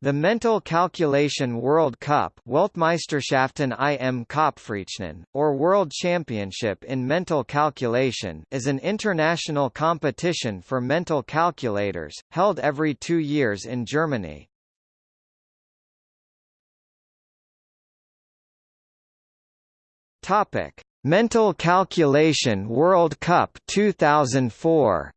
The Mental Calculation World Cup Weltmeisterschaften im Kopfrechnen, or World Championship in Mental Calculation is an international competition for mental calculators, held every two years in Germany. Mental Calculation World Cup 2004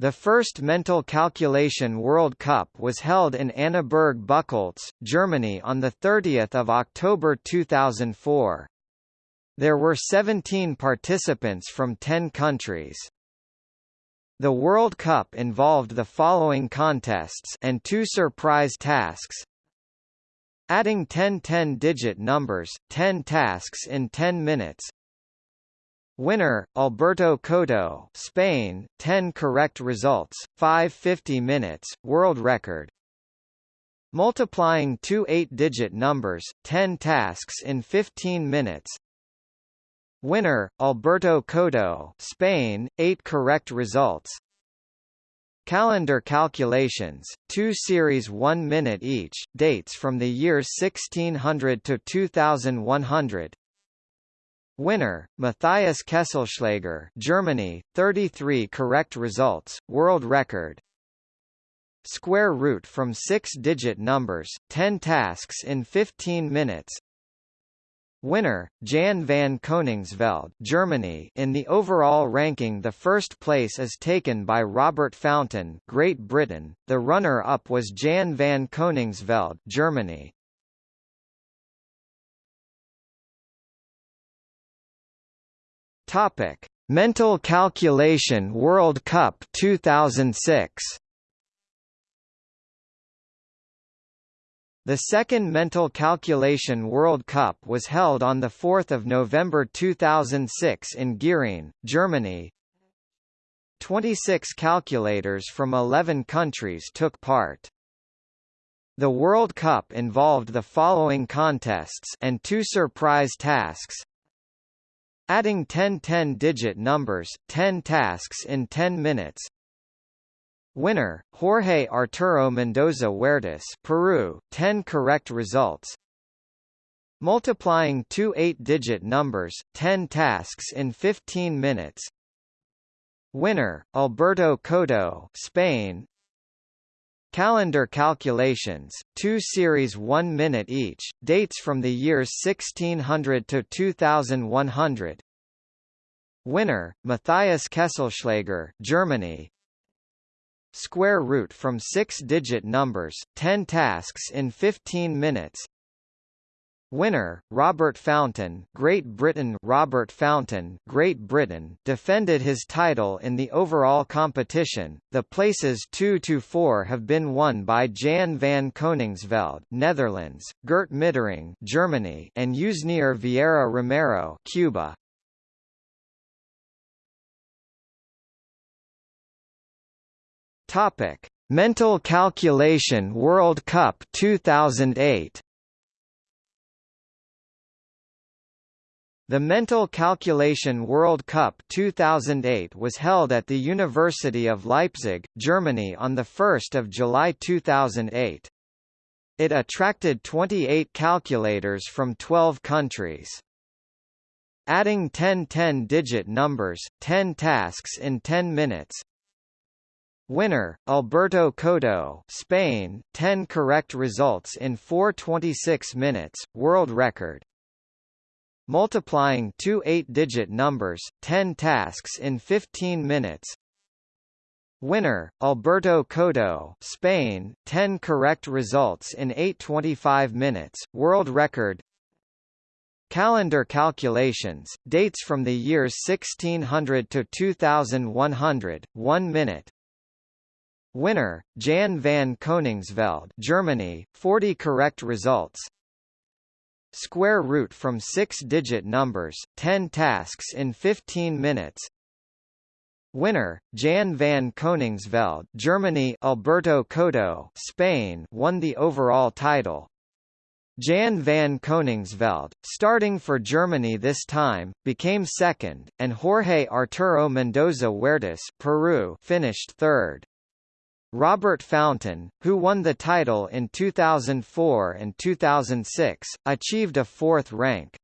The first mental calculation World Cup was held in Annaberg Buchholz, Germany on 30 October 2004. There were 17 participants from 10 countries. The World Cup involved the following contests and two surprise tasks. Adding 10 10-digit numbers, 10 tasks in 10 minutes, Winner, Alberto Coto Spain, 10 correct results, 550 minutes, world record. Multiplying two eight-digit numbers, 10 tasks in 15 minutes. Winner, Alberto Coto Spain, 8 correct results. Calendar calculations, two series 1 minute each, dates from the years 1600 to 2100. Winner, Matthias Kesselschläger Germany, 33 correct results, world record. Square root from six-digit numbers, 10 tasks in 15 minutes. Winner, Jan van Koningsveld Germany in the overall ranking the first place is taken by Robert Fountain Great Britain, the runner-up was Jan van Koningsveld Germany. Topic: Mental Calculation World Cup 2006. The second Mental Calculation World Cup was held on 4 November 2006 in Gering, Germany. 26 calculators from 11 countries took part. The World Cup involved the following contests and two surprise tasks Adding 10 10-digit numbers, 10 tasks in 10 minutes. Winner, Jorge Arturo Mendoza Huertas Peru, 10 correct results. Multiplying two eight-digit numbers, 10 tasks in 15 minutes. Winner, Alberto Coto Spain, Calendar calculations, two series 1 minute each, dates from the years 1600 to 2100. Winner, Matthias Kesselschläger Germany. Square root from six-digit numbers, 10 tasks in 15 minutes. Winner, Robert Fountain Great Britain Robert Fountain Great Britain defended his title in the overall competition. The places 2 to 4 have been won by Jan van Koningsveld Netherlands, Gert Mittring Germany, and Yusnier Vieira Romero Cuba. Topic: Mental Calculation World Cup 2008 The Mental Calculation World Cup 2008 was held at the University of Leipzig, Germany on 1 July 2008. It attracted 28 calculators from 12 countries. Adding 10 10-digit numbers, 10 tasks in 10 minutes. Winner, Alberto Coto Spain, 10 correct results in 4:26 minutes, world record multiplying two eight-digit numbers, 10 tasks in 15 minutes. Winner, Alberto Coto Spain, 10 correct results in 8.25 minutes, world record Calendar calculations, dates from the years 1600 to 2100, 1 minute. Winner, Jan van Koningsveld Germany, 40 correct results Square root from six-digit numbers, 10 tasks in 15 minutes. Winner, Jan van Koningsveld Germany Alberto Coto Spain won the overall title. Jan van Koningsveld, starting for Germany this time, became second, and Jorge Arturo Mendoza Huertas Peru finished third. Robert Fountain, who won the title in 2004 and 2006, achieved a fourth rank.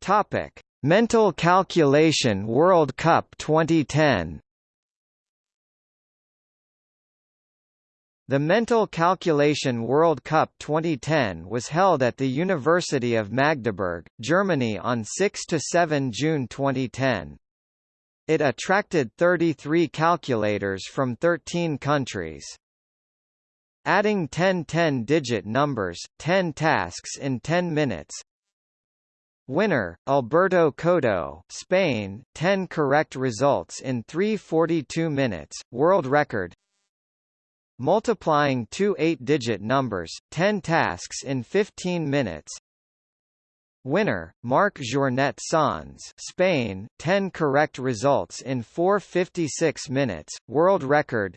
Topic: Mental Calculation World Cup 2010. The Mental Calculation World Cup 2010 was held at the University of Magdeburg, Germany on 6–7 June 2010. It attracted 33 calculators from 13 countries. Adding 10 10-digit numbers, 10 tasks in 10 minutes, Winner, Alberto Coto, Spain, 10 correct results in 3:42 minutes, world record multiplying two eight-digit numbers, 10 tasks in 15 minutes. Winner, Marc Jornet Sans Spain, 10 correct results in 4.56 minutes, world record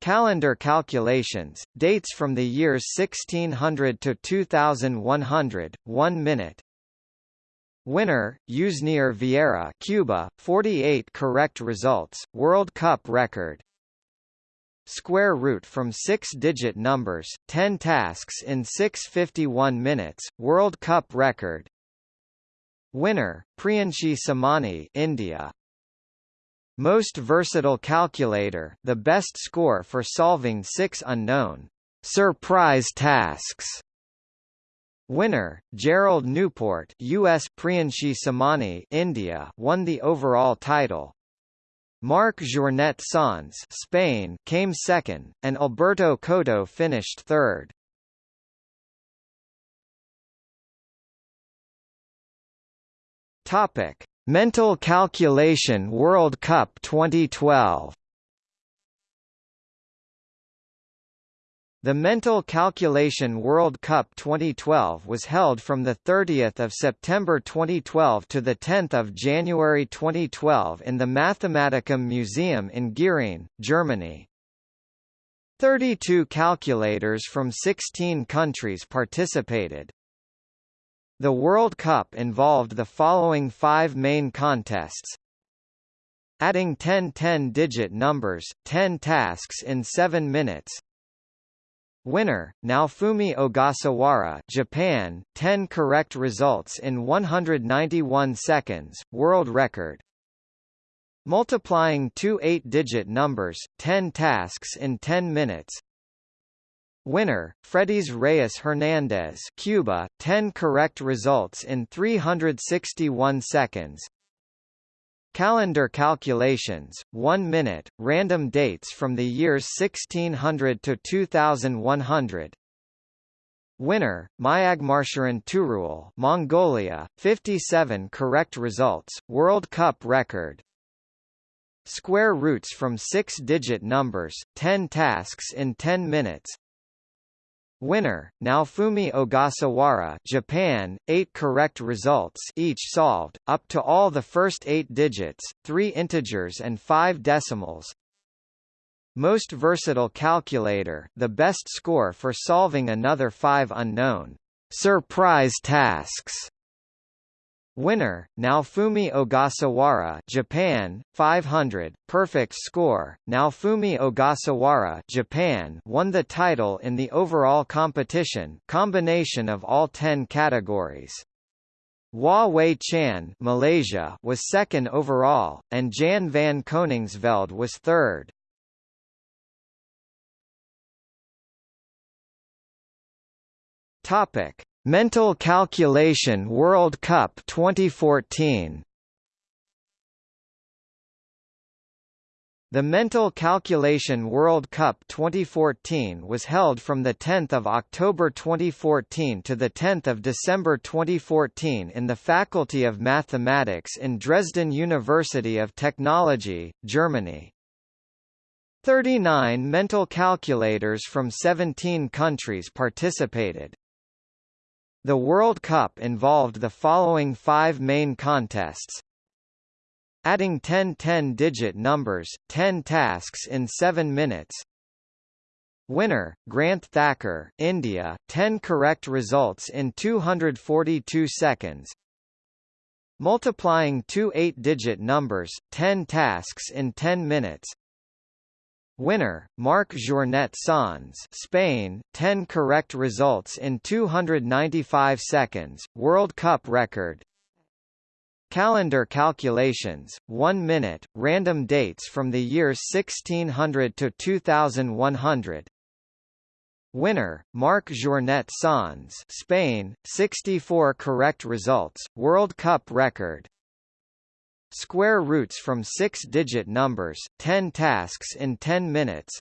Calendar calculations, dates from the years 1600 to 2100, 1 minute. Winner, Yusnier Vieira Cuba, 48 correct results, World Cup record Square root from six-digit numbers, 10 tasks in 651 minutes, World Cup record. Winner, Priyanshi Somani India. Most versatile calculator, the best score for solving six unknown surprise tasks. Winner, Gerald Newport US Priyanshi Somani India won the overall title. Marc Jornet Sans Spain came second, and Alberto Coto finished third. Topic: Mental Calculation World Cup 2012. The Mental Calculation World Cup 2012 was held from 30 September 2012 to 10 January 2012 in the Mathematikum Museum in Giering, Germany. 32 calculators from 16 countries participated. The World Cup involved the following five main contests Adding 10 10-digit numbers, 10 tasks in 7 minutes Winner, Naofumi Ogasawara Japan, 10 correct results in 191 seconds, world record. Multiplying two eight-digit numbers, 10 tasks in 10 minutes. Winner, Fredis Reyes Hernandez Cuba, 10 correct results in 361 seconds. Calendar calculations, 1 minute, random dates from the years 1600 to 2100. Winner, Mayagmarsharan Turul Mongolia, 57 correct results, World Cup record. Square roots from six-digit numbers, 10 tasks in 10 minutes. Winner, Naofumi Ogasawara Japan, 8 correct results each solved, up to all the first 8 digits, 3 integers and 5 decimals. Most versatile calculator the best score for solving another 5 unknown surprise tasks. Winner, Naofumi Ogasawara Japan, 500, perfect score. Naofumi Ogasawara Japan won the title in the overall competition combination of all 10 categories. Hua Wei Chan Malaysia was second overall, and Jan van Koningsveld was third. Topic. Mental Calculation World Cup 2014 The Mental Calculation World Cup 2014 was held from 10 October 2014 to 10 December 2014 in the Faculty of Mathematics in Dresden University of Technology, Germany. 39 mental calculators from 17 countries participated. The World Cup involved the following five main contests. Adding 10 10-digit numbers, 10 tasks in 7 minutes. Winner, Granth Thakkar India, 10 correct results in 242 seconds. Multiplying two eight-digit numbers, 10 tasks in 10 minutes. Winner, Marc Jornet Sans Spain, 10 correct results in 295 seconds, World Cup record. Calendar calculations, 1 minute, random dates from the years 1600 to 2100. Winner, Marc Jornet Sans Spain, 64 correct results, World Cup record. Square roots from six-digit numbers, 10 tasks in 10 minutes.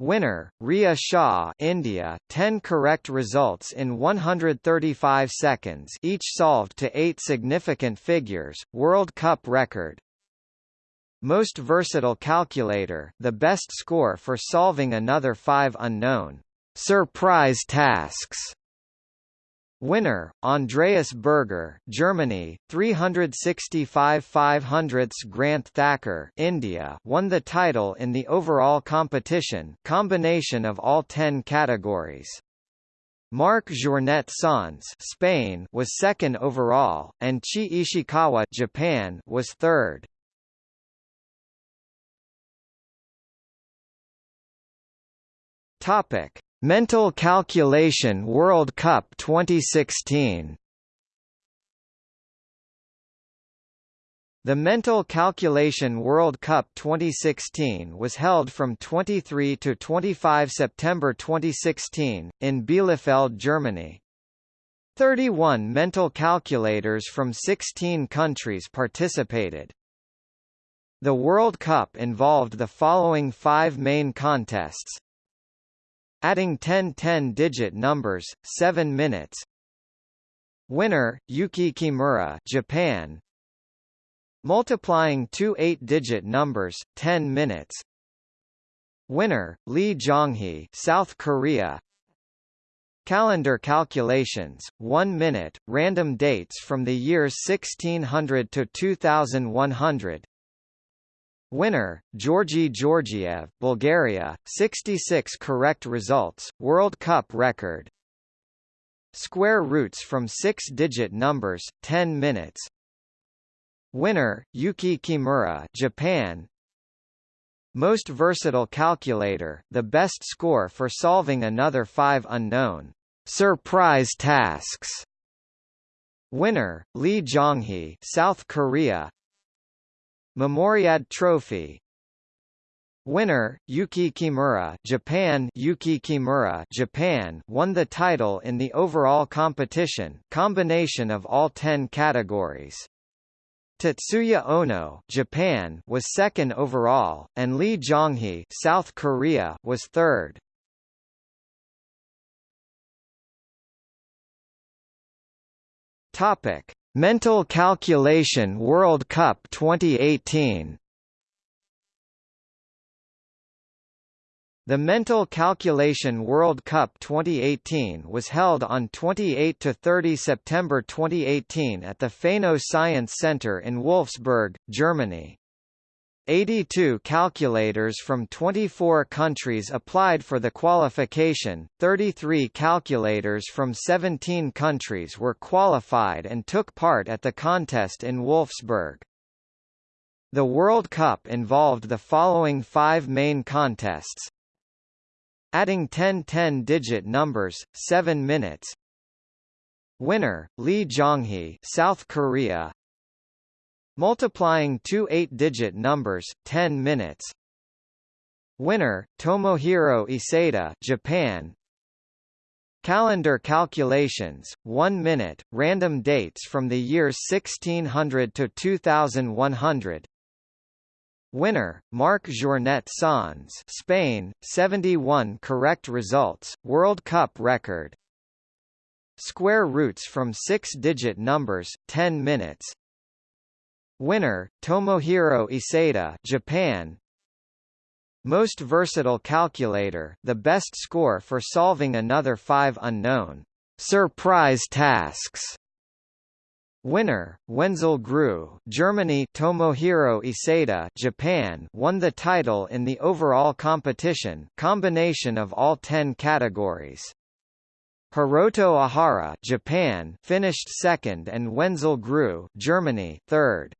Winner, Ria Shah India, 10 correct results in 135 seconds each solved to 8 significant figures, World Cup record. Most versatile calculator, the best score for solving another 5 unknown surprise tasks. Winner, Andreas Berger, Germany, 365 500ths Granth Thakkar, India, won the title in the overall competition, combination of all 10 categories. Marc Jornet Sans, Spain, was second overall, and Chi Ishikawa, Japan, was third. Topic: Mental Calculation World Cup 2016 The Mental Calculation World Cup 2016 was held from 23 to 25 September 2016, in Bielefeld, Germany. 31 mental calculators from 16 countries participated. The World Cup involved the following five main contests Adding 10 10-digit numbers, 7 minutes. Winner, Yuki Kimura Japan. Multiplying two 8-digit numbers, 10 minutes. Winner, Lee Jonghee South Korea. Calendar calculations, 1 minute, random dates from the years 1600 to 2100. Winner, Georgi Georgiev, Bulgaria, 66 correct results, World Cup record. Square roots from six-digit numbers, 10 minutes. Winner, Yuki Kimura, Japan. Most versatile calculator, the best score for solving another five unknown surprise tasks. Winner, Lee Jonghee, South Korea. Memoriad Trophy Winner, Yuki Kimura Japan Yuki Kimura Japan won the title in the overall competition combination of all 10 categories. Tetsuya Ono Japan was second overall, and Lee Jonghee South Korea was third. Topic: Mental Calculation World Cup 2018 The Mental Calculation World Cup 2018 was held on 28 to 30 September 2018 at the Phaeno Science Center in Wolfsburg, Germany. 82 calculators from 24 countries applied for the qualification, 33 calculators from 17 countries were qualified and took part at the contest in Wolfsburg. The World Cup involved the following five main contests. Adding 10 10-digit numbers, 7 minutes. Winner, Lee Jonghee South Korea Multiplying two eight-digit numbers, 10 minutes. Winner, Tomohiro Iseda Japan. Calendar calculations, 1 minute, random dates from the years 1600 to 2100. Winner, Marc Jornet Sans Spain, 71 correct results, World Cup record. Square roots from six-digit numbers, 10 minutes. Winner, Tomohiro Iseda Japan Most versatile calculator, the best score for solving another five unknown surprise tasks. Winner, Wenzel Grüß Germany Tomohiro Iseda Japan won the title in the overall competition combination of all 10 categories. Hiroto Ohara Japan finished second and Wenzel Grüß Germany third.